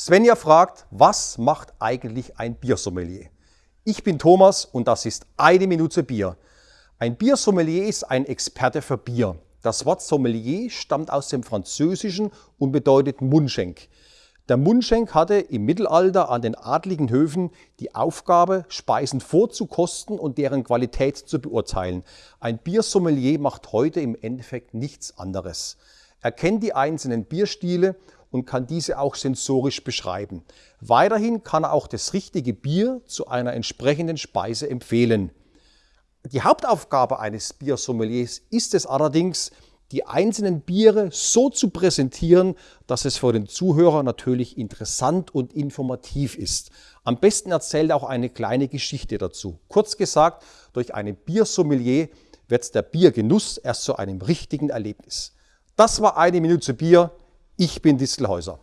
Svenja fragt, was macht eigentlich ein Biersommelier? Ich bin Thomas und das ist eine Minute Bier. Ein Biersommelier ist ein Experte für Bier. Das Wort Sommelier stammt aus dem Französischen und bedeutet Mundschenk. Der Mundschenk hatte im Mittelalter an den adligen Höfen die Aufgabe, Speisen vorzukosten und deren Qualität zu beurteilen. Ein Biersommelier macht heute im Endeffekt nichts anderes. Er kennt die einzelnen Bierstile und kann diese auch sensorisch beschreiben. Weiterhin kann er auch das richtige Bier zu einer entsprechenden Speise empfehlen. Die Hauptaufgabe eines Biersommeliers ist es allerdings, die einzelnen Biere so zu präsentieren, dass es für den Zuhörer natürlich interessant und informativ ist. Am besten erzählt er auch eine kleine Geschichte dazu. Kurz gesagt, durch einen Biersommelier wird der Biergenuss erst zu einem richtigen Erlebnis. Das war eine Minute Bier. Ich bin Distelhäuser.